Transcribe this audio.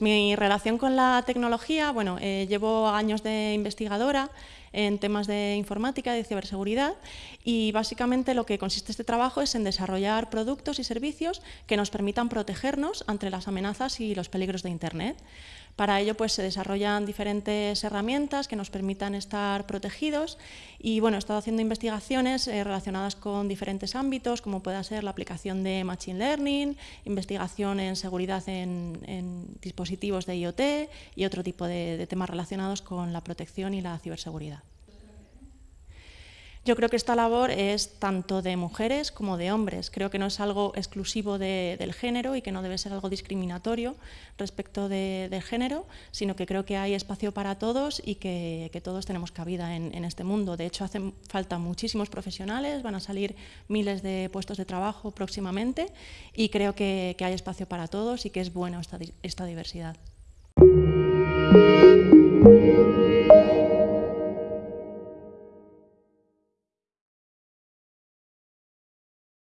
Mi relación con la tecnología, bueno, eh, llevo años de investigadora en temas de informática de ciberseguridad y básicamente lo que consiste este trabajo es en desarrollar productos y servicios que nos permitan protegernos ante las amenazas y los peligros de Internet. Para ello pues, se desarrollan diferentes herramientas que nos permitan estar protegidos y bueno, he estado haciendo investigaciones eh, relacionadas con diferentes ámbitos, como pueda ser la aplicación de Machine Learning, investigación en seguridad en, dispositivos de IoT y otro tipo de temas relacionados con la protección y la ciberseguridad. Yo creo que esta labor es tanto de mujeres como de hombres. Creo que no es algo exclusivo del género y que no debe ser algo discriminatorio respecto del género, sino que creo que hay espacio para todos y que, todos tenemos cabida en, este mundo. De hecho, hacen falta muchísimos profesionales, van a salir miles de puestos de trabajo próximamente y creo que, hay espacio para todos y que es bueno esta diversidad.